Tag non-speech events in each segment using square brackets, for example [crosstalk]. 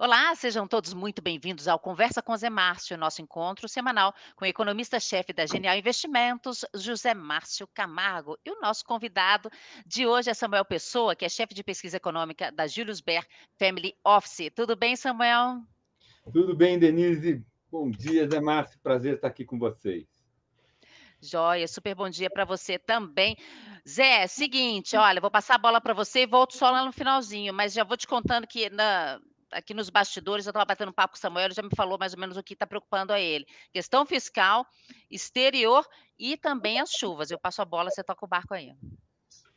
Olá, sejam todos muito bem-vindos ao Conversa com Zé Márcio, nosso encontro semanal com o economista-chefe da Genial Investimentos, José Márcio Camargo. E o nosso convidado de hoje é Samuel Pessoa, que é chefe de pesquisa econômica da Julius Baer Family Office. Tudo bem, Samuel? Tudo bem, Denise. Bom dia, Zé Márcio. Prazer estar aqui com vocês. Joia, super bom dia para você também. Zé, seguinte, olha, vou passar a bola para você e volto só lá no finalzinho, mas já vou te contando que na, aqui nos bastidores, eu estava batendo papo com o Samuel, ele já me falou mais ou menos o que está preocupando a ele. Questão fiscal, exterior e também as chuvas. Eu passo a bola, você toca o barco aí.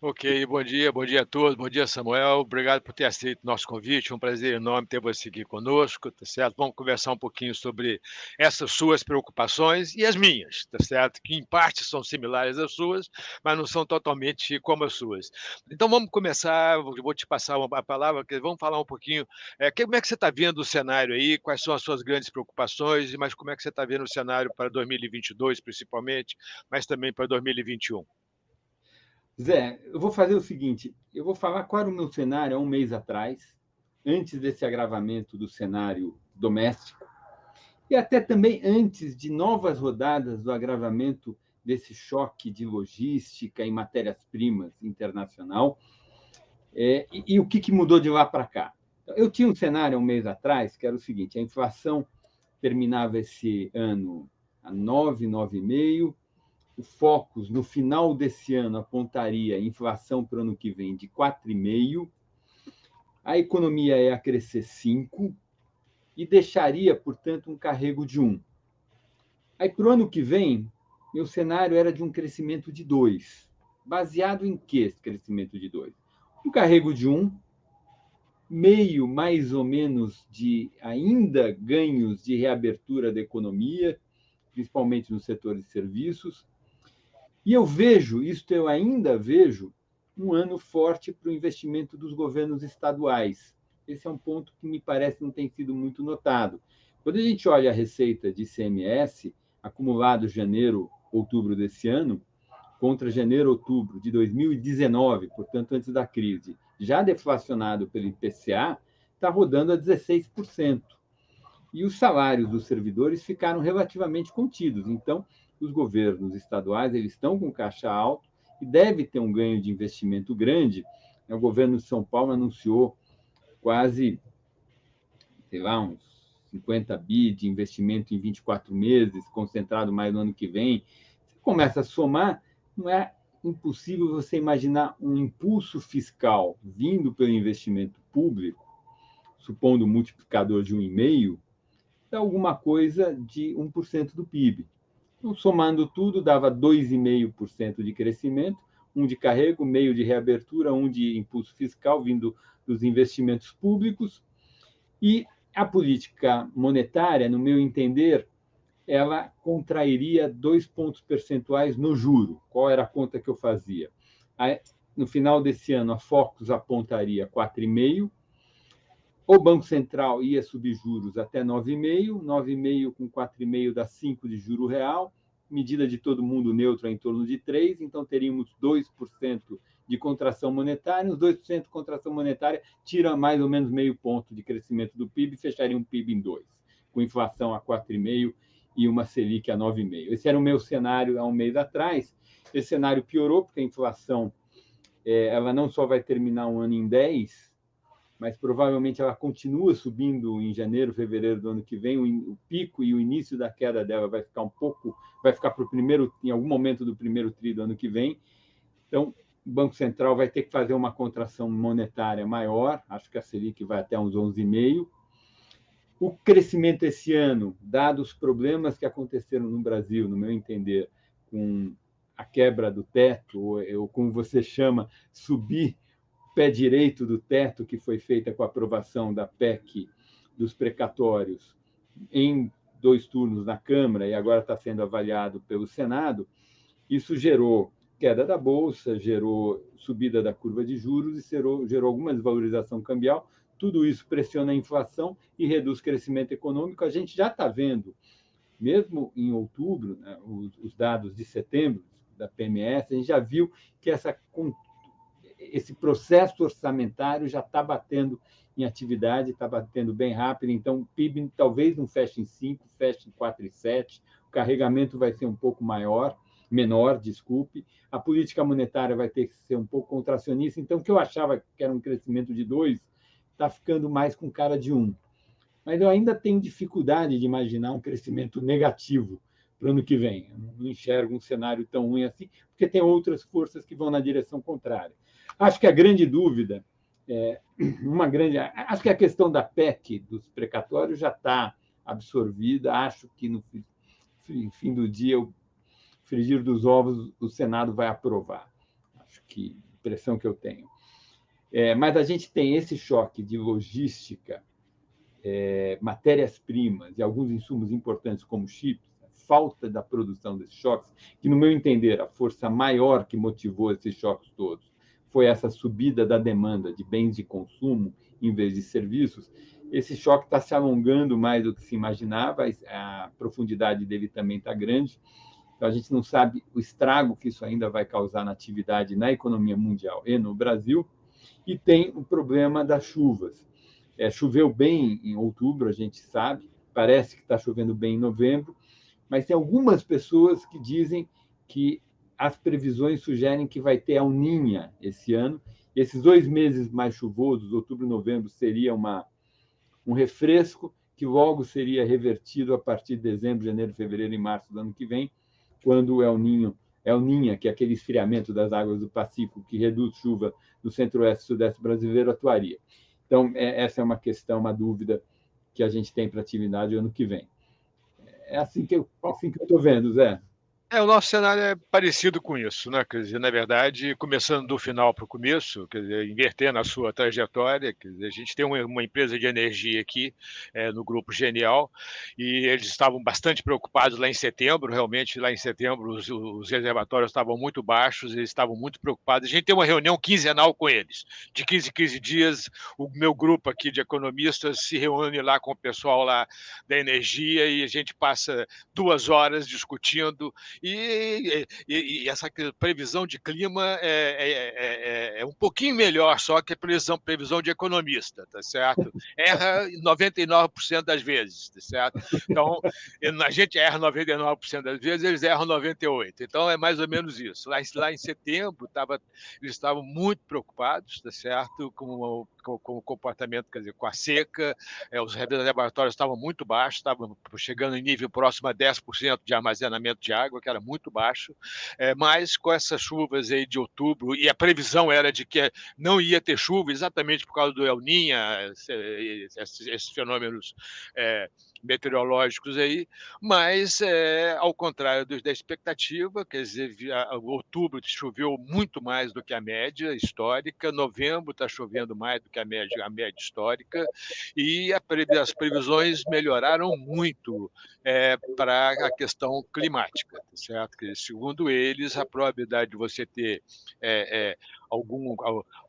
Ok, bom dia, bom dia a todos, bom dia Samuel, obrigado por ter aceito nosso convite, um prazer enorme ter você aqui conosco, tá certo? Vamos conversar um pouquinho sobre essas suas preocupações e as minhas, tá certo? Que em parte são similares às suas, mas não são totalmente como as suas. Então vamos começar, vou te passar a palavra, vamos falar um pouquinho, é, como é que você está vendo o cenário aí, quais são as suas grandes preocupações, mas como é que você está vendo o cenário para 2022 principalmente, mas também para 2021? Zé, eu vou fazer o seguinte: eu vou falar qual era o meu cenário há um mês atrás, antes desse agravamento do cenário doméstico, e até também antes de novas rodadas do agravamento desse choque de logística e matérias-primas internacional, é, e, e, o que, que mudou de lá para cá. Então, eu tinha um cenário um mês atrás, que era o seguinte: a inflação terminava esse ano a 9, 9,5%, o Focus, no final desse ano, apontaria inflação para o ano que vem de 4,5%, a economia é a crescer 5%, e deixaria, portanto, um carrego de 1%. Aí, para o ano que vem, meu cenário era de um crescimento de 2%. Baseado em que esse crescimento de 2%? Um carrego de 1%, meio mais ou menos de ainda ganhos de reabertura da economia, principalmente no setor de serviços, e eu vejo, isto eu ainda vejo, um ano forte para o investimento dos governos estaduais. Esse é um ponto que me parece não tem sido muito notado. Quando a gente olha a receita de ICMS, acumulado janeiro, outubro desse ano, contra janeiro, outubro de 2019, portanto, antes da crise, já deflacionado pelo IPCA, está rodando a 16%. E os salários dos servidores ficaram relativamente contidos. Então, os governos estaduais eles estão com caixa alto e deve ter um ganho de investimento grande. O governo de São Paulo anunciou quase, sei lá, uns 50 bi de investimento em 24 meses, concentrado mais no ano que vem. Você começa a somar, não é impossível você imaginar um impulso fiscal vindo pelo investimento público, supondo um multiplicador de 1,5, dá alguma coisa de 1% do PIB. Então, somando tudo, dava 2,5% de crescimento, um de carrego, meio de reabertura, um de impulso fiscal vindo dos investimentos públicos. E a política monetária, no meu entender, ela contrairia dois pontos percentuais no juro. Qual era a conta que eu fazia? No final desse ano, a Focus apontaria 4,5%, o Banco Central ia subir juros até 9,5, 9,5 com 4,5 dá 5 de juro real, medida de todo mundo neutra em torno de 3, então teríamos 2% de contração monetária, os 2% de contração monetária tira mais ou menos meio ponto de crescimento do PIB, fecharia um PIB em 2, com inflação a 4,5 e uma Selic a 9,5. Esse era o meu cenário há um mês atrás. Esse cenário piorou porque a inflação é, ela não só vai terminar um ano em 10, mas provavelmente ela continua subindo em janeiro, fevereiro do ano que vem. O, pico e o início da queda dela vai ficar um pouco, vai ficar para o primeiro, em algum momento do primeiro tri do ano que vem. Então, o Banco Central vai ter que fazer uma contração monetária maior, acho que a Selic vai até uns 11,5. O crescimento esse ano, dados os problemas que aconteceram no Brasil, no meu entender, com a quebra do teto, ou, ou como você chama, subir pé direito do teto que foi feita com a aprovação da PEC dos precatórios em dois turnos na Câmara e agora está sendo avaliado pelo Senado, isso gerou queda da bolsa, gerou subida da curva de juros e gerou, gerou alguma desvalorização cambial. Tudo isso pressiona a inflação e reduz o crescimento econômico. A gente já está vendo, mesmo em outubro, né, os, os dados de setembro da PMS, a gente já viu que essa esse processo orçamentário já está batendo em atividade, está batendo bem rápido, então o PIB talvez não feche em 5, feche em 4,7, o carregamento vai ser um pouco maior, menor, desculpe, a política monetária vai ter que ser um pouco contracionista, então o que eu achava que era um crescimento de 2, está ficando mais com cara de 1. Um. Mas eu ainda tenho dificuldade de imaginar um crescimento negativo para o ano que vem. Eu não enxergo um cenário tão ruim assim, porque tem outras forças que vão na direção contrária. Acho que a grande dúvida, é, uma grande, acho que a questão da PEC dos precatórios já está absorvida. Acho que no fim do dia, o frigir dos ovos, o Senado vai aprovar. Acho que impressão que eu tenho. É, mas a gente tem esse choque de logística, é, matérias-primas e alguns insumos importantes como chips, falta da produção desses choques, que, no meu entender, a força maior que motivou esses choques todos foi essa subida da demanda de bens de consumo em vez de serviços. Esse choque está se alongando mais do que se imaginava, a profundidade dele também está grande. Então, a gente não sabe o estrago que isso ainda vai causar na atividade na economia mundial e no Brasil. E tem o problema das chuvas. É, choveu bem em outubro, a gente sabe, parece que está chovendo bem em novembro, mas tem algumas pessoas que dizem que as previsões sugerem que vai ter a uninha esse ano. Esses dois meses mais chuvosos, outubro e novembro, seria uma, um refresco que logo seria revertido a partir de dezembro, janeiro, fevereiro e março do ano que vem, quando o El Ninho, El Ninha, que é aquele esfriamento das águas do Pacífico que reduz chuva no centro-oeste e sudeste brasileiro, atuaria. Então, é, essa é uma questão, uma dúvida que a gente tem para a atividade ano que vem. É assim que eu assim estou vendo, Zé. É, o nosso cenário é parecido com isso, né? Quer dizer, na verdade, começando do final para o começo, quer dizer, invertendo a sua trajetória, quer dizer, a gente tem uma, empresa de energia aqui é, no grupo Genial e eles estavam bastante preocupados lá em setembro, realmente lá em setembro os, os reservatórios estavam muito baixos, eles estavam muito preocupados. A gente tem uma reunião quinzenal com eles, de 15 em 15 dias, o meu grupo aqui de economistas se reúne lá com o pessoal lá da energia e a gente passa duas horas discutindo e, e, e, essa previsão de clima é, é, é, é, um pouquinho melhor só que a previsão, previsão de economista, tá certo? Erra 99% das vezes, tá certo? Então, a gente erra 99% das vezes, eles erram 98%. Então, é mais ou menos isso. Lá, lá em setembro, tava, eles estavam muito preocupados, tá certo? Com, com, com o comportamento, quer dizer, com a seca, é, os reservatórios estavam muito baixos, estavam chegando em nível próximo a 10% de armazenamento de água, que era muito baixo, é, mas com essas chuvas aí de outubro, e a previsão era de que não ia ter chuva exatamente por causa do El Niño, esses, esses fenômenos é, meteorológicos aí, mas é, ao contrário da expectativa, quer dizer, outubro choveu muito mais do que a média histórica, novembro está chovendo mais do que a média, a média histórica, e as previsões melhoraram muito é, para a questão climática, tá certo? Que, segundo eles, a probabilidade de você ter é, algum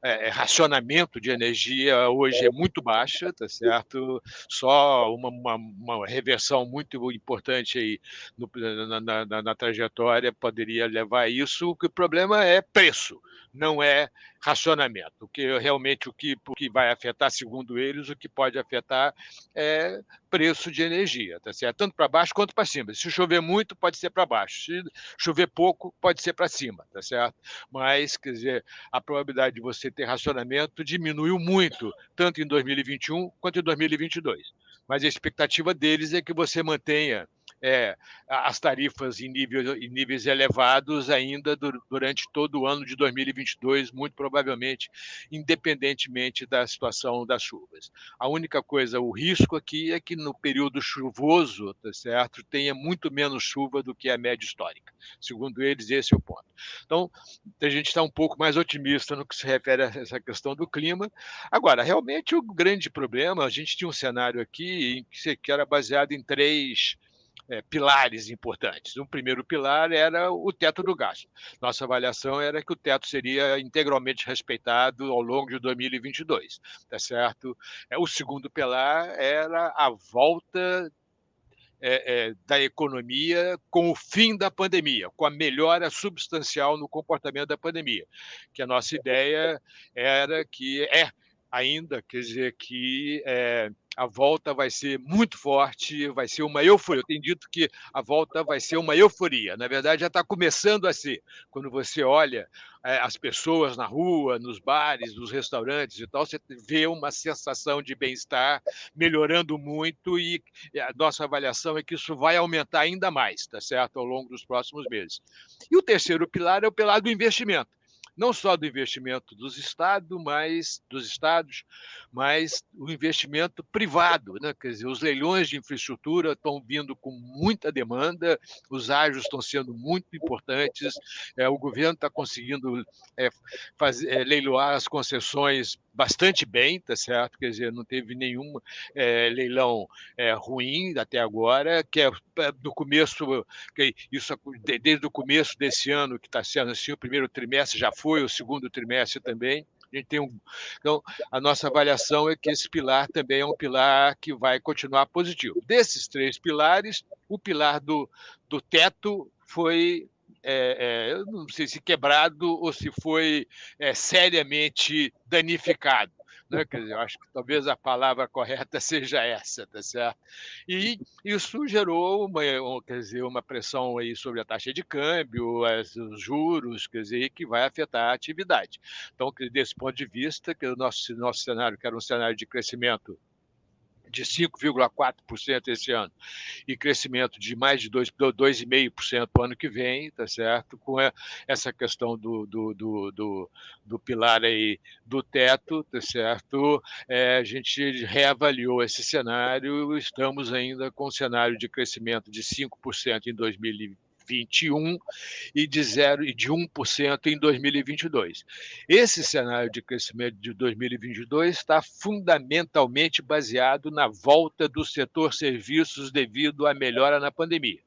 é, racionamento de energia hoje é muito baixa, tá certo? Só uma, uma, uma reversão muito importante aí no, na, na, na, trajetória poderia levar a isso. O problema é preço, não é racionamento. O que realmente o que, o que vai afetar, segundo eles, o que pode afetar é preço de energia, tá certo? Tanto para baixo quanto para cima. Se chover muito, pode ser para baixo. Se chover pouco, pode ser para cima, tá certo? Mas, quer dizer, a probabilidade de você ter racionamento diminuiu muito, tanto em 2021 quanto em 2022. Mas a expectativa deles é que você mantenha é, as tarifas em níveis, em níveis elevados ainda durante todo o ano de 2022, muito provavelmente, independentemente da situação das chuvas. A única coisa, o risco aqui é que no período chuvoso, tá certo, tenha muito menos chuva do que a média histórica. Segundo eles, esse é o ponto. Então, a gente está um pouco mais otimista no que se refere a essa questão do clima. Agora, realmente, o grande problema, a gente tinha um cenário aqui que era baseado em três é, pilares importantes. Um primeiro pilar era o teto do gasto. Nossa avaliação era que o teto seria integralmente respeitado ao longo de 2022, tá certo? É, o segundo pilar era a volta é, é, da economia com o fim da pandemia, com a melhora substancial no comportamento da pandemia. Que a nossa ideia era que é ainda, quer dizer, que é, a volta vai ser muito forte, vai ser uma euforia. Eu tenho dito que a volta vai ser uma euforia. Na verdade, já está começando a ser. Quando você olha é, as pessoas na rua, nos bares, nos restaurantes e tal, você vê uma sensação de bem-estar melhorando muito e a nossa avaliação é que isso vai aumentar ainda mais, tá certo, ao longo dos próximos meses. E o terceiro pilar é o pilar do investimento não só do investimento dos estados, mas dos estados, mas o investimento privado, né? Quer dizer, os leilões de infraestrutura estão vindo com muita demanda, os ágios estão sendo muito importantes, é, o governo está conseguindo é, fazer, é, leiloar as concessões bastante bem, tá certo? Quer dizer, não teve nenhum é, leilão é, ruim até agora, que é do começo, que isso desde o começo desse ano que está sendo assim, o primeiro trimestre já foi, o segundo trimestre também. A gente tem um, então, a nossa avaliação é que esse pilar também é um pilar que vai continuar positivo. Desses três pilares, o pilar do, do teto foi é, é, eu não sei se quebrado ou se foi é, seriamente danificado. Né? Quer dizer, eu acho que talvez a palavra correta [laughs] seja essa, tá certo? E isso gerou uma, quer dizer, uma pressão aí sobre a taxa de câmbio, os juros, quer dizer, que vai afetar a atividade. Então, desse ponto de vista, que o nosso, nosso cenário, que era um cenário de crescimento de 5,4% esse ano e crescimento de mais de 2,5% para o ano que vem, tá certo? Com essa questão do, do, do, do, do pilar aí do teto, tá certo? É, a gente reavaliou esse cenário, estamos ainda com um cenário de crescimento de 5% em 2020 2021 e de zero e de 1% em 2022. Esse cenário de crescimento de 2022 está fundamentalmente baseado na volta do setor serviços devido à melhora na pandemia.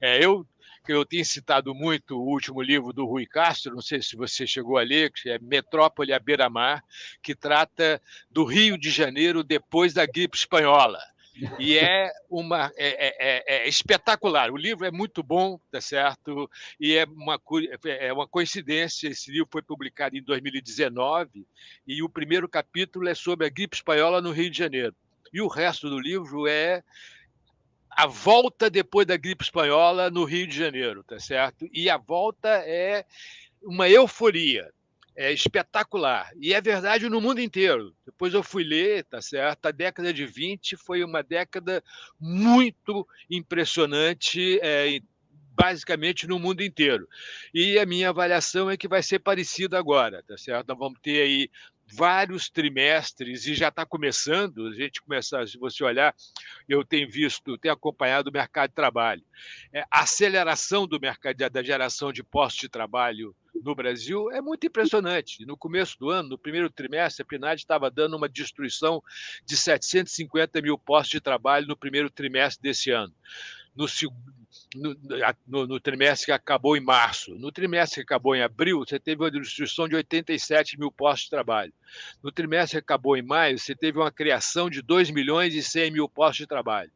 É, eu eu tenho citado muito o último livro do Rui Castro, não sei se você chegou a ler, que é Metrópole à beira-mar, que trata do Rio de Janeiro depois da gripe espanhola e é uma é, é, é, é, espetacular. O livro é muito bom, tá certo? E é uma é uma coincidência. Esse livro foi publicado em 2019 e o primeiro capítulo é sobre a gripe espanhola no Rio de Janeiro. E o resto do livro é a volta depois da gripe espanhola no Rio de Janeiro, tá certo? E a volta é uma euforia é espetacular. E é verdade no mundo inteiro. Depois eu fui ler, tá certo? A década de 20 foi uma década muito impressionante, é, basicamente no mundo inteiro. E a minha avaliação é que vai ser parecido agora, tá certo? Nós vamos ter aí vários trimestres e já está começando, a gente começar, se você olhar, eu tenho visto, tenho acompanhado o mercado de trabalho. É, a aceleração do mercado da geração de postos de trabalho no Brasil é muito impressionante. No começo do ano, no primeiro trimestre, a PNAD estava dando uma destruição de 750 mil postos de trabalho no primeiro trimestre desse ano. No, no, no, no, trimestre que acabou em março. No trimestre que acabou em abril, você teve uma destruição de 87 mil postos de trabalho. No trimestre que acabou em maio, você teve uma criação de 2 milhões e 100 mil postos de trabalho.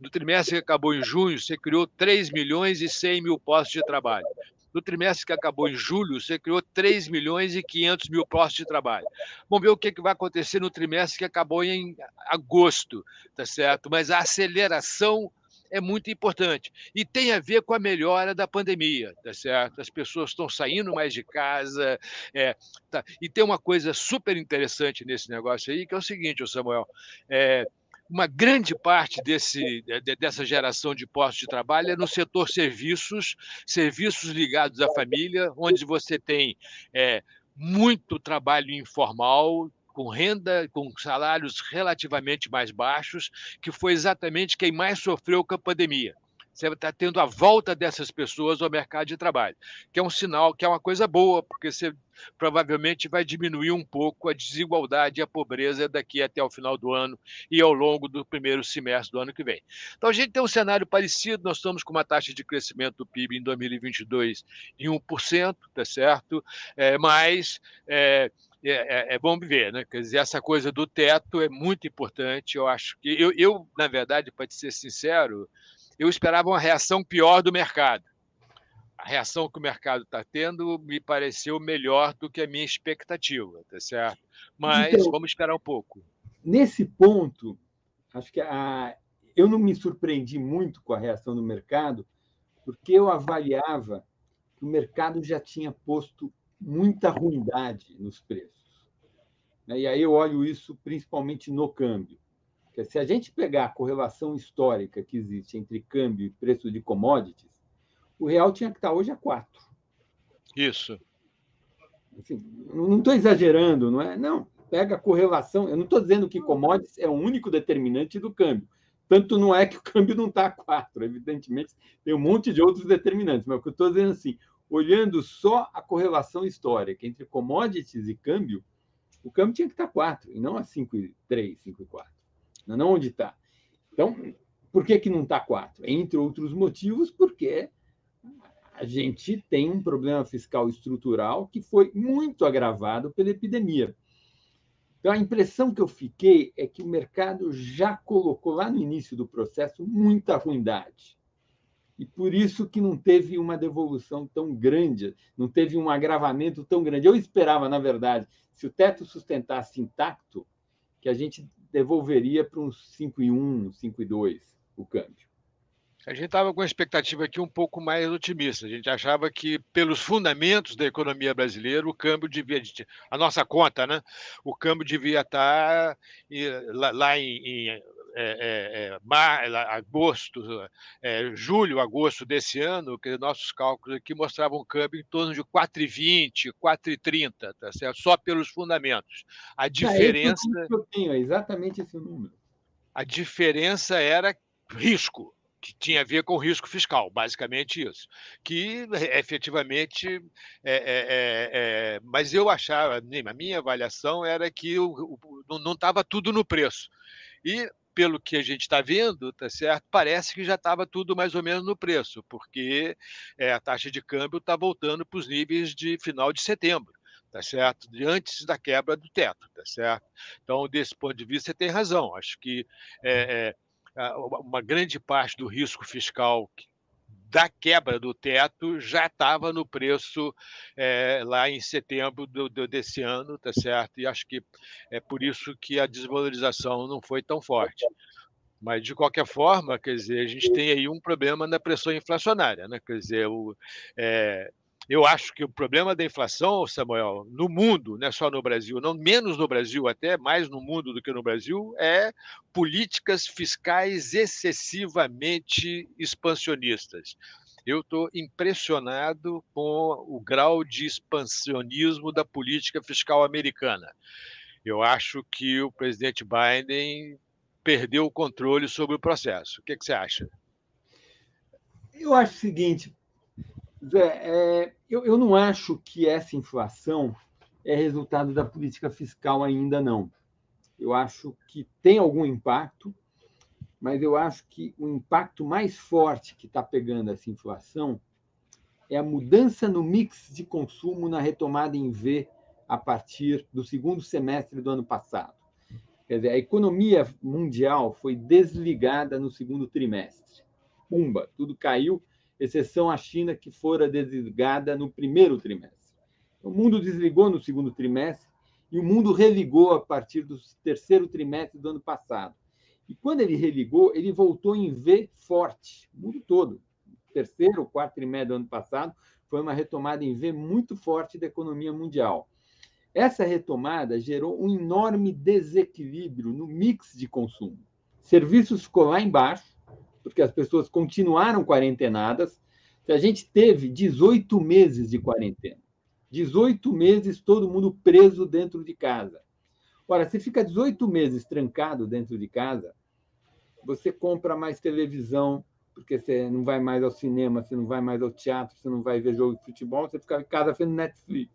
No trimestre que acabou em junho, você criou 3 milhões e 100 mil postos de trabalho. No trimestre que acabou em julho, você criou 3 milhões e 500 mil postos de trabalho. Vamos ver o que vai acontecer no trimestre que acabou em agosto, tá certo? Mas a aceleração é muito importante. E tem a ver com a melhora da pandemia, tá certo? As pessoas estão saindo mais de casa. É, tá. E tem uma coisa super interessante nesse negócio aí, que é o seguinte, Samuel. É, uma grande parte desse, dessa geração de postos de trabalho é no setor serviços, serviços ligados à família, onde você tem é, muito trabalho informal, com renda, com salários relativamente mais baixos, que foi exatamente quem mais sofreu com a pandemia você está tendo a volta dessas pessoas ao mercado de trabalho, que é um sinal, que é uma coisa boa, porque você provavelmente vai diminuir um pouco a desigualdade e a pobreza daqui até o final do ano e ao longo do primeiro semestre do ano que vem. Então, a gente tem um cenário parecido, nós estamos com uma taxa de crescimento do PIB em 2022 em 1%, tá certo? É, mas é, é, é, é, bom ver, né? Quer dizer, essa coisa do teto é muito importante. Eu acho que eu, eu na verdade, para ser sincero, eu esperava uma reação pior do mercado. A reação que o mercado está tendo me pareceu melhor do que a minha expectativa, tá certo? Mas então, vamos esperar um pouco. Nesse ponto, acho que a, eu não me surpreendi muito com a reação do mercado, porque eu avaliava que o mercado já tinha posto muita ruindade nos preços. Né? E aí eu olho isso principalmente no câmbio. Se a gente pegar a correlação histórica que existe entre câmbio e preço de commodities, o real tinha que estar hoje a 4. Isso. Assim, não estou exagerando, não é? Não, pega a correlação. Eu não estou dizendo que commodities é o único determinante do câmbio. Tanto não é que o câmbio não está a 4. Evidentemente, tem um monte de outros determinantes. Mas o que eu estou dizendo assim, olhando só a correlação histórica entre commodities e câmbio, o câmbio tinha que estar 4, e não a 5,3, 5,4. Não onde está. Então, por que, que não está 4? Entre outros motivos, porque a gente tem um problema fiscal estrutural que foi muito agravado pela epidemia. Então, a impressão que eu fiquei é que o mercado já colocou lá no início do processo muita ruindade. E por isso que não teve uma devolução tão grande, não teve um agravamento tão grande. Eu esperava, na verdade, se o teto sustentasse intacto, que a gente devolveria para uns 5,1, 5,2 o câmbio. A gente estava com a expectativa aqui um pouco mais otimista. A gente achava que, pelos fundamentos da economia brasileira, o câmbio devia. A nossa conta, né? O câmbio devia estar lá em, em é, é, mar, agosto, é, julho, agosto desse ano, que nossos cálculos aqui mostravam um câmbio em torno de 4,20, 4,30, tá certo? Só pelos fundamentos. A diferença. É eu tenho, é exatamente esse número. A diferença era risco que tinha a ver com risco fiscal, basicamente isso. Que efetivamente. É, é, é, é mas eu achava, a minha avaliação era que o, o, não estava tudo no preço. E pelo que a gente está vendo, tá certo? Parece que já estava tudo mais ou menos no preço, porque é, a taxa de câmbio está voltando para os níveis de final de setembro tá certo? Antes da quebra do teto, tá certo? Então, desse ponto de vista, você tem razão. Acho que é, é, uma grande parte do risco fiscal da quebra do teto já estava no preço é, lá em setembro do, do, desse ano, tá certo? E acho que é por isso que a desvalorização não foi tão forte. Mas, de qualquer forma, quer dizer, a gente tem aí um problema na pressão inflacionária, né? Quer dizer, o, é, eu acho que o problema da inflação, Samuel, no mundo, não é só no Brasil, não menos no Brasil, até mais no mundo do que no Brasil, é políticas fiscais excessivamente expansionistas. Eu estou impressionado com o grau de expansionismo da política fiscal americana. Eu acho que o presidente Biden perdeu o controle sobre o processo. O que, que você acha? Eu acho o seguinte, Zé, é, eu, eu não acho que essa inflação é resultado da política fiscal ainda, não. Eu acho que tem algum impacto, mas eu acho que o impacto mais forte que está pegando essa inflação é a mudança no mix de consumo na retomada em V a partir do segundo semestre do ano passado. Quer dizer, a economia mundial foi desligada no segundo trimestre. Pumba, tudo caiu exceção a China, que fora desligada no primeiro trimestre. O mundo desligou no segundo trimestre e o mundo religou a partir do terceiro trimestre do ano passado. E quando ele religou, ele voltou em V forte, o mundo todo. terceiro quarto trimestre do ano passado foi uma retomada em V muito forte da economia mundial. Essa retomada gerou um enorme desequilíbrio no mix de consumo. Serviços ficou lá embaixo, porque as pessoas continuaram quarentenadas. A gente teve 18 meses de quarentena. 18 meses todo mundo preso dentro de casa. Ora, se fica 18 meses trancado dentro de casa, você compra mais televisão, porque você não vai mais ao cinema, você não vai mais ao teatro, você não vai ver jogo de futebol, você fica em casa vendo Netflix.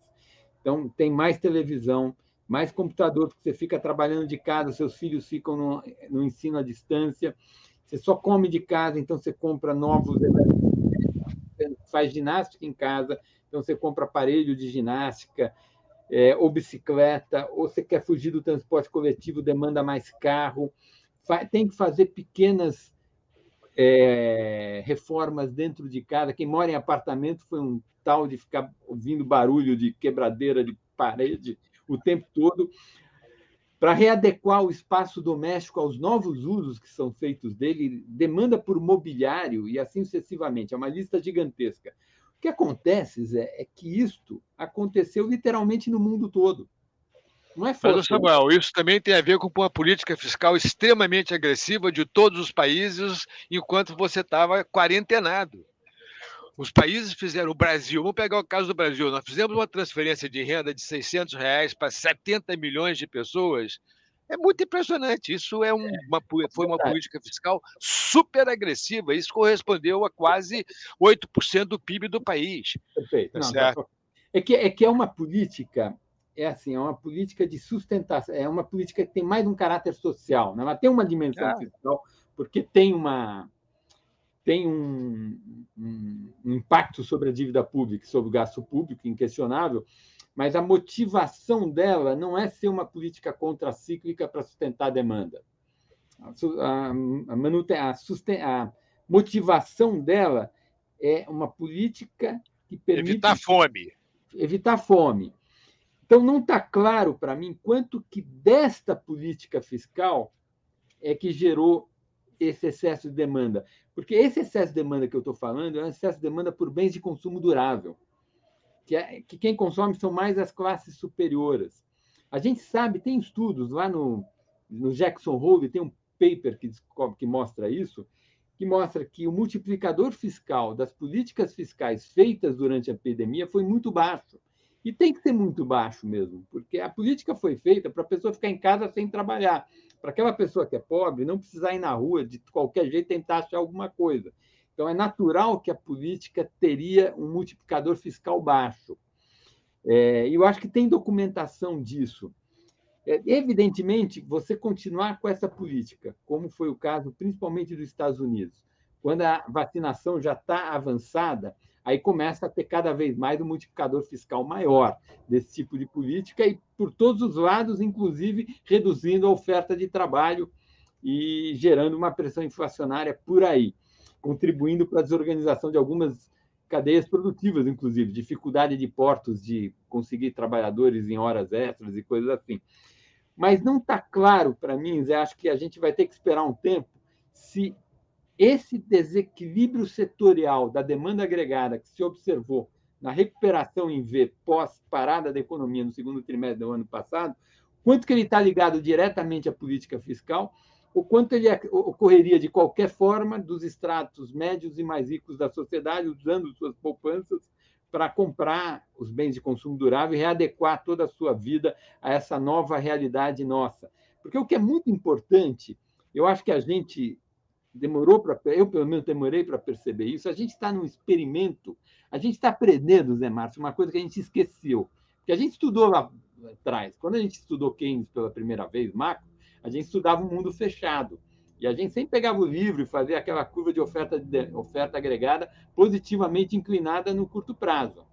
Então, tem mais televisão, mais computador, porque você fica trabalhando de casa, seus filhos ficam no, no ensino à distância. Você só come de casa, então você compra novos faz ginástica em casa, então você compra aparelho de ginástica, é, ou bicicleta, ou você quer fugir do transporte coletivo, demanda mais carro. Tem que fazer pequenas é, reformas dentro de casa. Quem mora em apartamento foi um tal de ficar ouvindo barulho de quebradeira de parede o tempo todo para readequar o espaço doméstico aos novos usos que são feitos dele, demanda por mobiliário e assim sucessivamente. É uma lista gigantesca. O que acontece, Zé, é que isto aconteceu literalmente no mundo todo. Não é forte. Mas, Samuel, isso também tem a ver com uma política fiscal extremamente agressiva de todos os países enquanto você estava quarentenado. Os países fizeram, o Brasil, vamos pegar o caso do Brasil, nós fizemos uma transferência de renda de 600 reais para 70 milhões de pessoas. É muito impressionante. Isso é, um, é, uma, foi uma política fiscal super agressiva. Isso correspondeu a quase 8% do PIB do país. Perfeito. Tá Não, certo? É, que, é que é uma política é assim, é uma política de sustentação, é uma política que tem mais um caráter social, né? ela tem uma dimensão ah. fiscal, porque tem uma tem um, um, impacto sobre a dívida pública, sobre o gasto público, inquestionável, mas a motivação dela não é ser uma política contracíclica para sustentar a demanda. A, a, a, a, susten, a motivação dela é uma política que permite... Evitar fome. Evitar fome então, não está claro para mim quanto que desta política fiscal é que gerou esse excesso de demanda. Porque esse excesso de demanda que eu estou falando é um excesso de demanda por bens de consumo durável, que, é, que quem consome são mais as classes superiores. A gente sabe, tem estudos lá no, no Jackson Hole, tem um paper que, descobre, que mostra isso, que mostra que o multiplicador fiscal das políticas fiscais feitas durante a epidemia foi muito baixo. E tem que ser muito baixo mesmo, porque a política foi feita para a pessoa ficar em casa sem trabalhar, para aquela pessoa que é pobre não precisar ir na rua de qualquer jeito tentar achar alguma coisa. Então, é natural que a política teria um multiplicador fiscal baixo. É, eu acho que tem documentação disso. É, evidentemente, você continuar com essa política, como foi o caso principalmente dos Estados Unidos, quando a vacinação já está avançada, aí começa a ter cada vez mais um multiplicador fiscal maior desse tipo de política e por todos os lados, inclusive reduzindo a oferta de trabalho e gerando uma pressão inflacionária por aí, contribuindo para a desorganização de algumas cadeias produtivas, inclusive, dificuldade de portos de conseguir trabalhadores em horas extras e coisas assim. Mas não está claro para mim, Zé, acho que a gente vai ter que esperar um tempo se esse desequilíbrio setorial da demanda agregada que se observou na recuperação em V pós-parada da economia no segundo trimestre do ano passado, quanto que ele está ligado diretamente à política fiscal, o quanto ele ocorreria de qualquer forma dos estratos médios e mais ricos da sociedade, usando suas poupanças para comprar os bens de consumo durável e readequar toda a sua vida a essa nova realidade nossa. Porque o que é muito importante, eu acho que a gente demorou para eu pelo menos demorei para perceber isso. A gente está num experimento, a gente está aprendendo, Zé Márcio, uma coisa que a gente esqueceu, que a gente estudou lá atrás. Quando a gente estudou Keynes pela primeira vez, macro, a gente estudava um mundo fechado. E a gente sempre pegava o livro e fazia aquela curva de oferta, de oferta agregada positivamente inclinada no curto prazo.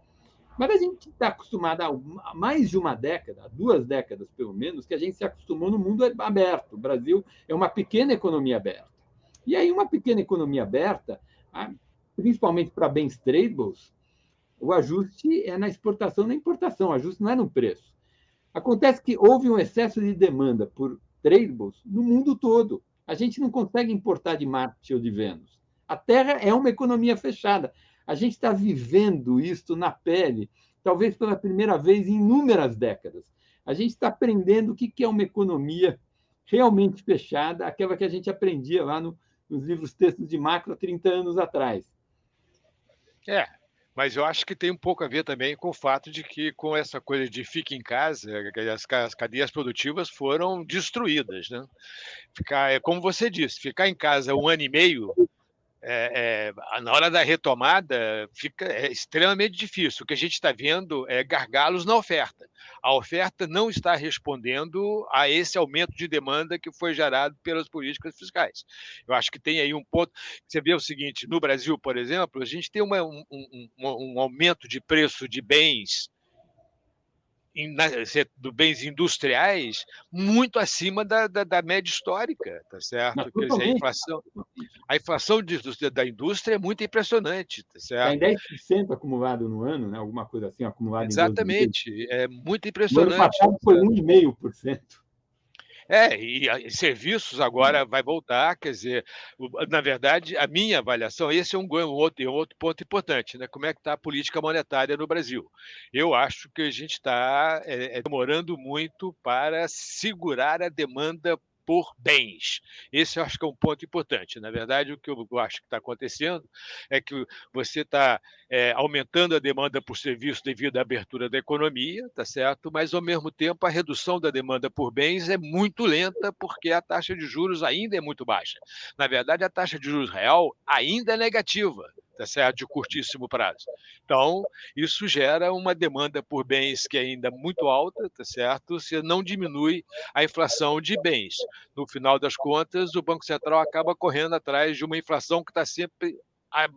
Mas a gente está acostumado há mais de uma década, duas décadas pelo menos, que a gente se acostumou no mundo aberto. O Brasil é uma pequena economia aberta. E aí, uma pequena economia aberta, principalmente para bens tradables, o ajuste é na exportação e na importação, o ajuste não é no preço. Acontece que houve um excesso de demanda por tradables no mundo todo. A gente não consegue importar de Marte ou de Vênus. A Terra é uma economia fechada. A gente está vivendo isso na pele, talvez pela primeira vez em inúmeras décadas. A gente está aprendendo o que é uma economia realmente fechada, aquela que a gente aprendia lá no, nos livros textos de macro há 30 anos atrás. É, mas eu acho que tem um pouco a ver também com o fato de que, com essa coisa de fique em casa, as, cadeias produtivas foram destruídas. Né? Ficar, é como você disse, ficar em casa um ano e meio é, é, na hora da retomada fica é extremamente difícil. O que a gente está vendo é gargalos na oferta. A oferta não está respondendo a esse aumento de demanda que foi gerado pelas políticas fiscais. Eu acho que tem aí um ponto. Você vê o seguinte: no Brasil, por exemplo, a gente tem uma, um, um, um aumento de preço de bens do bens industriais muito acima da, da, da média histórica, tá certo? Quer dizer, a inflação, a inflação de, da indústria é muito impressionante, tá certo? Tem 10% acumulado no ano, né? alguma coisa assim, acumulado Exatamente, é muito impressionante. No ano passado foi 1,5%. É, e, e, serviços agora vai voltar, quer dizer, na verdade, a minha avaliação, esse é um, um, outro, um outro ponto importante, né? Como é que está a política monetária no Brasil? Eu acho que a gente está é, é, demorando muito para segurar a demanda por bens. Esse eu acho que é um ponto importante. Na verdade, o que eu acho que está acontecendo é que você está é, aumentando a demanda por serviço devido à abertura da economia, tá certo? Mas, ao mesmo tempo, a redução da demanda por bens é muito lenta porque a taxa de juros ainda é muito baixa. Na verdade, a taxa de juros real ainda é negativa tá certo? de curtíssimo prazo. Então, isso gera uma demanda por bens que é ainda muito alta, tá certo? Se não diminui a inflação de bens. No final das contas, o Banco Central acaba correndo atrás de uma inflação que está sempre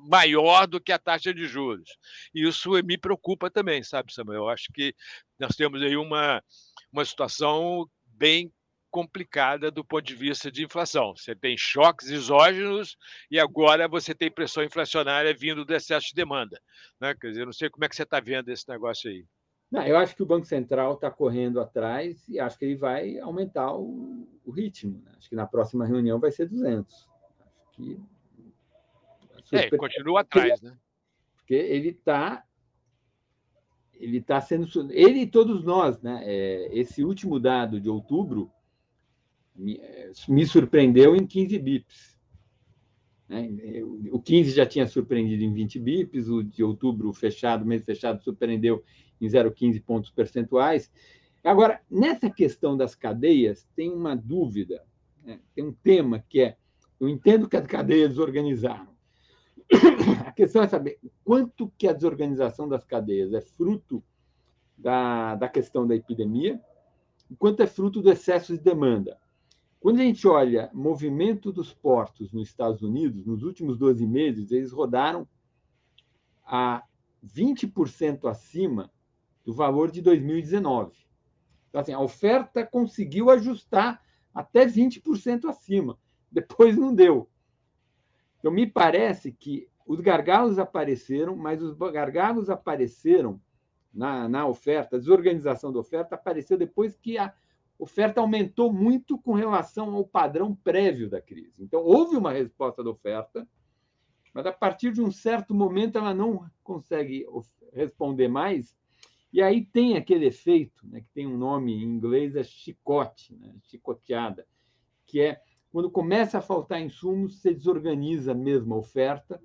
maior do que a taxa de juros. Isso me preocupa também, sabe, Samuel? Eu acho que nós temos aí uma, uma situação bem complicada do ponto de vista de inflação. Você tem choques exógenos e agora você tem pressão inflacionária vindo do excesso de demanda. Né? Quer dizer, não sei como é que você está vendo esse negócio aí. Não, eu acho que o Banco Central está correndo atrás e acho que ele vai aumentar o, o ritmo. Né? Acho que na próxima reunião vai ser 200. Acho que... É, continua atrás, né? Porque ele está ele está sendo ele e todos nós, né? É, esse último dado de outubro me surpreendeu em 15 bips. Né? O 15 já tinha surpreendido em 20 bips, o de outubro fechado, mês fechado, surpreendeu em 0,15 pontos percentuais. Agora, nessa questão das cadeias, tem uma dúvida, né? tem um tema que é: eu entendo que as cadeias desorganizaram. A questão é saber quanto que a desorganização das cadeias é fruto da, da questão da epidemia, quanto é fruto do excesso de demanda. Quando a gente olha movimento dos portos nos Estados Unidos, nos últimos 12 meses, eles rodaram a 20% acima do valor de 2019. Então, assim, a oferta conseguiu ajustar até 20% acima. Depois não deu. Então, me parece que os gargalos apareceram, mas os gargalos apareceram na, na oferta, a desorganização da oferta apareceu depois que a oferta aumentou muito com relação ao padrão prévio da crise. Então, houve uma resposta da oferta, mas a partir de um certo momento ela não consegue responder mais, e aí tem aquele efeito, né, que tem um nome em inglês, é chicote, né, chicoteada, que é quando começa a faltar insumos, você desorganiza mesmo a oferta,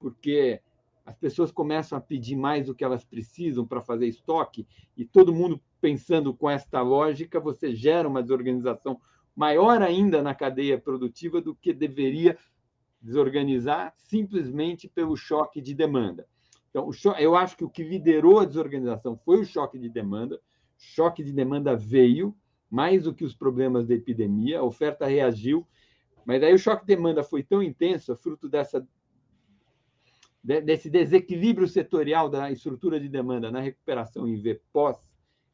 porque as pessoas começam a pedir mais do que elas precisam para fazer estoque, e todo mundo pensando com esta lógica, você gera uma desorganização maior ainda na cadeia produtiva do que deveria desorganizar simplesmente pelo choque de demanda. Então, eu acho que o que liderou a desorganização foi o choque de demanda. Choque de demanda veio, mais do que os problemas da epidemia, a oferta reagiu, mas aí o choque de demanda foi tão intenso, fruto dessa desse desequilíbrio setorial da estrutura de demanda na recuperação em V pós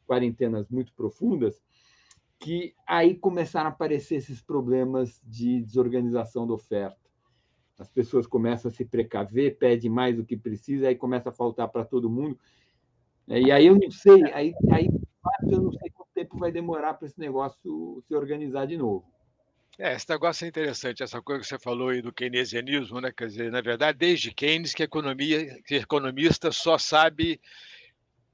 quarentenas muito profundas, que aí começaram a aparecer esses problemas de desorganização da oferta. As pessoas começam a se precaver, pedem mais do que precisa, aí começa a faltar para todo mundo. É, e aí eu não sei, aí, aí eu não sei quanto tempo vai demorar para esse negócio se organizar de novo. É, esse negócio é interessante, essa coisa que você falou aí do keynesianismo, né? Quer dizer, na verdade, desde Keynes que economia, que economista só sabe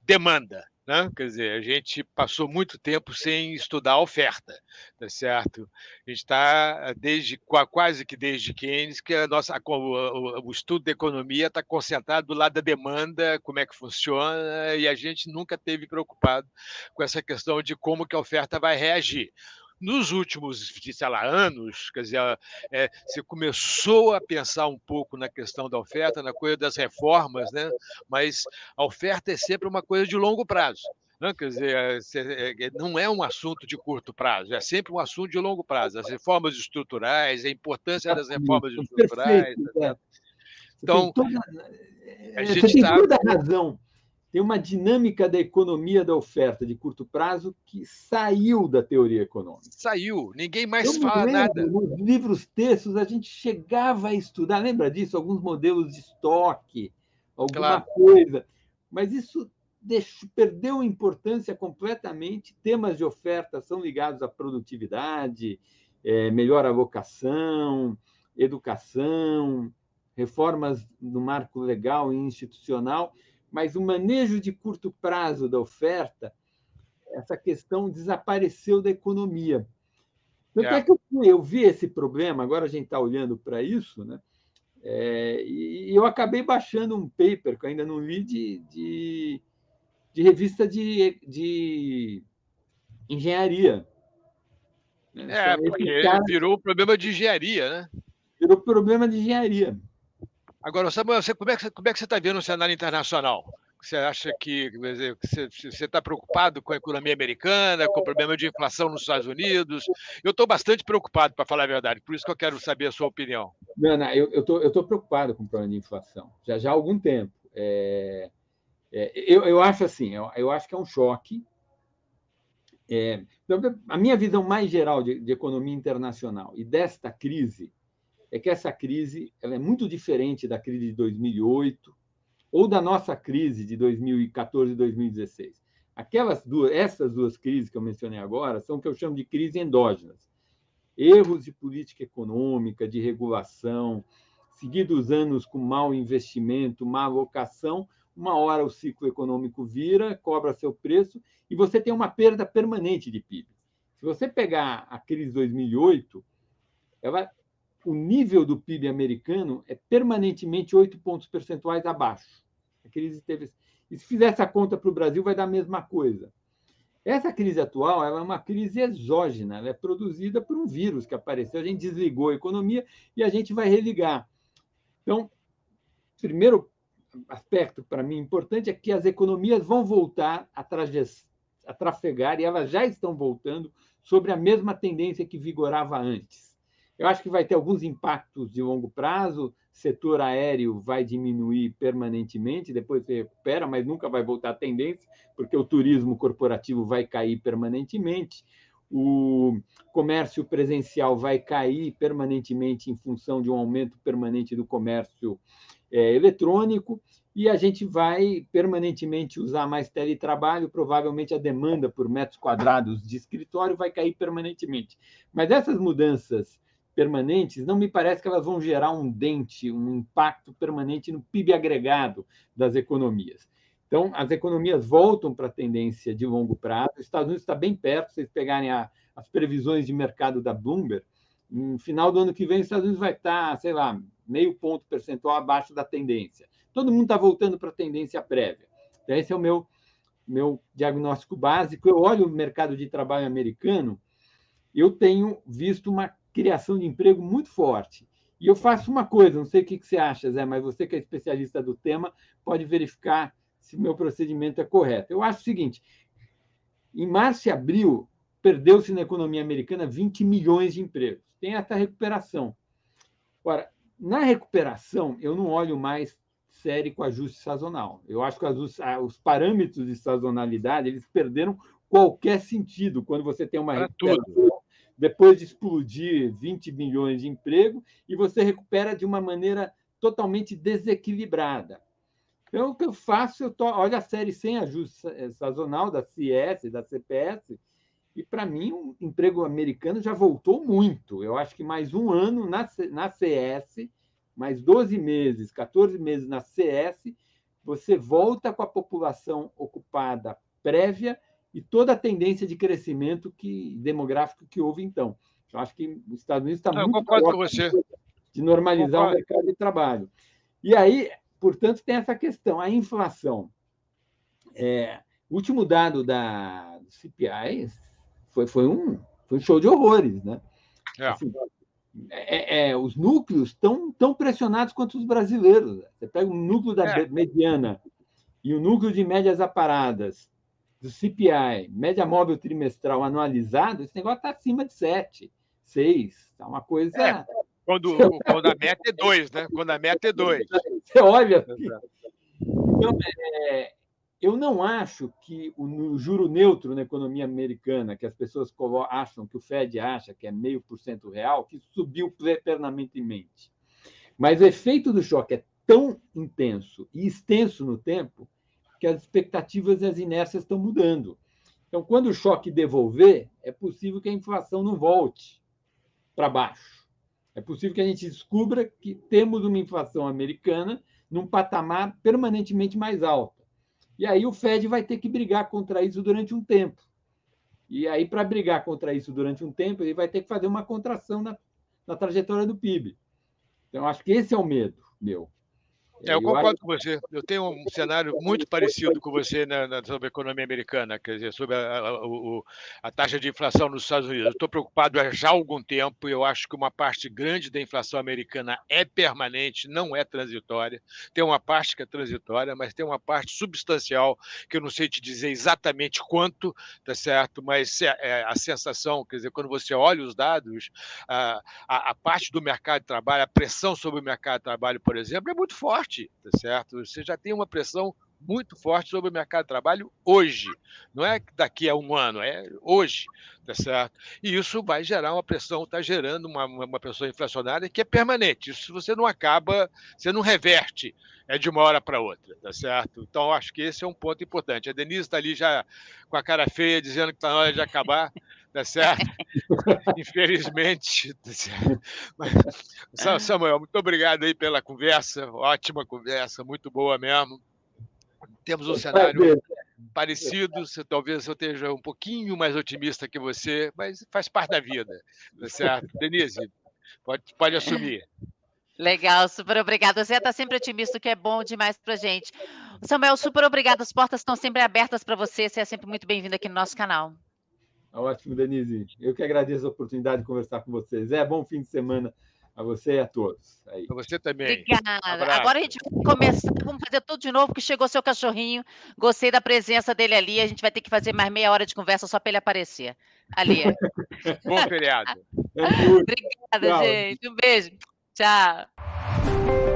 demanda. Né? Quer dizer, a gente passou muito tempo sem estudar oferta, tá certo? A gente está desde quase que desde Keynes que a nossa, o, o estudo da economia está concentrado do lado da demanda, como é que funciona, e a gente nunca teve preocupado com essa questão de como que a oferta vai reagir nos últimos, sei lá, anos, quer dizer, é, você começou a pensar um pouco na questão da oferta, na coisa das reformas, né? mas a oferta é sempre uma coisa de longo prazo. Não, né? quer dizer, é, é, não é um assunto de curto prazo, é sempre um assunto de longo prazo. As reformas estruturais, a importância das reformas estruturais. Perfeito, é. Então, toda, a gente tem toda a razão. Tem uma dinâmica da economia da oferta de curto prazo que saiu da teoria econômica. Saiu, ninguém mais Eu fala lembro, nada. Nos livros textos, a gente chegava a estudar, lembra disso? Alguns modelos de estoque, alguma claro. coisa. Mas isso deixou, perdeu importância completamente. Temas de oferta são ligados à produtividade, é, melhor alocação, educação, reformas no marco legal e institucional mas o manejo de curto prazo da oferta, essa questão desapareceu da economia. Tanto é, é que eu, eu, vi esse problema, agora a gente está olhando para isso, né? É, e eu acabei baixando um paper que eu ainda não li de, de, de revista de, de engenharia. Né? É, porque cara... virou problema de engenharia, né? Virou problema de engenharia. Agora, Samuel, você, como, é que, como é que você está vendo o cenário internacional? Você acha que você está preocupado com a economia americana, com o problema de inflação nos Estados Unidos? Eu estou bastante preocupado, para falar a verdade, por isso que eu quero saber a sua opinião. Não, não eu estou preocupado com o problema de inflação, já, já há algum tempo. É, é, eu, eu acho assim, eu, eu acho que é um choque. É, a minha visão mais geral de, de economia internacional e desta crise é que essa crise ela é muito diferente da crise de 2008 ou da nossa crise de 2014 e 2016. Aquelas duas, essas duas crises que eu mencionei agora são o que eu chamo de crises endógenas. Erros de política econômica, de regulação, seguidos anos com mau investimento, má alocação, uma hora o ciclo econômico vira, cobra seu preço e você tem uma perda permanente de PIB. Se você pegar a crise de 2008, ela o nível do PIB americano é permanentemente 8 pontos percentuais abaixo. A crise teve... E se fizer essa conta para o Brasil, vai dar a mesma coisa. Essa crise atual é uma crise exógena, ela é produzida por um vírus que apareceu, a gente desligou a economia e a gente vai religar. Então, primeiro aspecto para mim importante é que as economias vão voltar a, a trafegar, e elas já estão voltando, sobre a mesma tendência que vigorava antes. Eu acho que vai ter alguns impactos de longo prazo. Setor aéreo vai diminuir permanentemente, depois se recupera, mas nunca vai voltar à tendência, porque o turismo corporativo vai cair permanentemente. O comércio presencial vai cair permanentemente em função de um aumento permanente do comércio é, eletrônico e a gente vai permanentemente usar mais teletrabalho, provavelmente a demanda por metros quadrados de escritório vai cair permanentemente. Mas essas mudanças permanentes, não me parece que elas vão gerar um dente, um impacto permanente no PIB agregado das economias. Então, as economias voltam para a tendência de longo prazo. Os Estados Unidos está bem perto, se vocês pegarem a, as previsões de mercado da Bloomberg, no final do ano que vem, os Estados Unidos vai estar, sei lá, meio ponto percentual abaixo da tendência. Todo mundo está voltando para a tendência prévia. Então, esse é o meu, meu diagnóstico básico. Eu olho o mercado de trabalho americano, eu tenho visto uma criação de emprego muito forte. E eu faço uma coisa, não sei o que você acha, Zé, mas você que é especialista do tema pode verificar se o meu procedimento é correto. Eu acho o seguinte: em março e abril, perdeu-se na economia americana 20 milhões de empregos. Tem essa recuperação. Agora, na recuperação, eu não olho mais série com ajuste sazonal. Eu acho que os parâmetros de sazonalidade eles perderam qualquer sentido quando você tem uma recuperação depois de explodir 20 milhões de emprego, e você recupera de uma maneira totalmente desequilibrada. Então, o que eu faço, eu to... olho a série sem ajuste sazonal da CS, da CPS, e para mim o emprego americano já voltou muito. Eu acho que mais um ano na, na CS, mais 12 meses, 14 meses na CS, você volta com a população ocupada prévia e toda a tendência de crescimento que, demográfico que houve então. Eu acho que os Estados Unidos está muito você. de normalizar o mercado de trabalho. E aí, portanto, tem essa questão, a inflação. É, o último dado da do CPI foi, foi, um, foi um show de horrores. Né? É. Assim, é, é, os núcleos estão tão pressionados quanto os brasileiros. Você pega o núcleo da é. mediana e o núcleo de médias aparadas do CPI, média móvel trimestral anualizado, esse negócio está acima de 7, 6. Está uma coisa. É, quando, quando a meta é 2, né? Quando a meta é 2. Você olha. Então, é, eu não acho que o juro neutro na economia americana, que as pessoas acham, que o Fed acha que é meio por cento real, que subiu eternamente. Mas o efeito do choque é tão intenso e extenso no tempo que as expectativas e as inércias estão mudando. Então, quando o choque devolver, é possível que a inflação não volte para baixo. É possível que a gente descubra que temos uma inflação americana num patamar permanentemente mais alto. E aí o Fed vai ter que brigar contra isso durante um tempo. E aí, para brigar contra isso durante um tempo, ele vai ter que fazer uma contração na, na trajetória do PIB. Então, acho que esse é o medo meu. É, eu concordo com você. Eu tenho um cenário muito parecido com você na, na, sobre a economia americana, quer dizer, sobre a, a, a taxa de inflação nos Estados Unidos. Eu estou preocupado já há algum tempo e eu acho que uma parte grande da inflação americana é permanente, não é transitória. Tem uma parte que é transitória, mas tem uma parte substancial que eu não sei te dizer exatamente quanto, tá certo? Mas é, é a sensação, quer dizer, quando você olha os dados, a, a parte do mercado de trabalho, a pressão sobre o mercado de trabalho, por exemplo, é muito forte forte, tá certo? Você já tem uma pressão muito forte sobre o mercado de trabalho hoje. Não é daqui a um ano, é hoje, tá certo? E isso vai gerar uma pressão, está gerando uma, uma pressão inflacionária que é permanente. Isso você não acaba, você não reverte é de uma hora para outra, tá certo? Então, acho que esse é um ponto importante. A Denise está ali já com a cara feia, dizendo que está na hora de acabar, [laughs] tá certo? [laughs] Infelizmente. Tá certo? Mas, Samuel, muito obrigado aí pela conversa, ótima conversa, muito boa mesmo. Temos um cenário parecido, talvez eu esteja um pouquinho mais otimista que você, mas faz parte da vida, tá certo? Denise, pode, pode assumir. Legal, super obrigada. Você está sempre otimista, o que é bom demais para gente. Samuel, super obrigada. As portas estão sempre abertas para você. Você é sempre muito bem-vindo aqui no nosso canal. Ótimo, Denise. Eu que agradeço a oportunidade de conversar com vocês. É bom fim de semana a você e a todos. Para você também. Obrigada. Um Agora a gente vai começar, vamos fazer tudo de novo, porque chegou seu cachorrinho. Gostei da presença dele ali. A gente vai ter que fazer mais meia hora de conversa só para ele aparecer. Ali. [laughs] bom feriado. Obrigada, Tchau. gente. Um beijo. Tchau.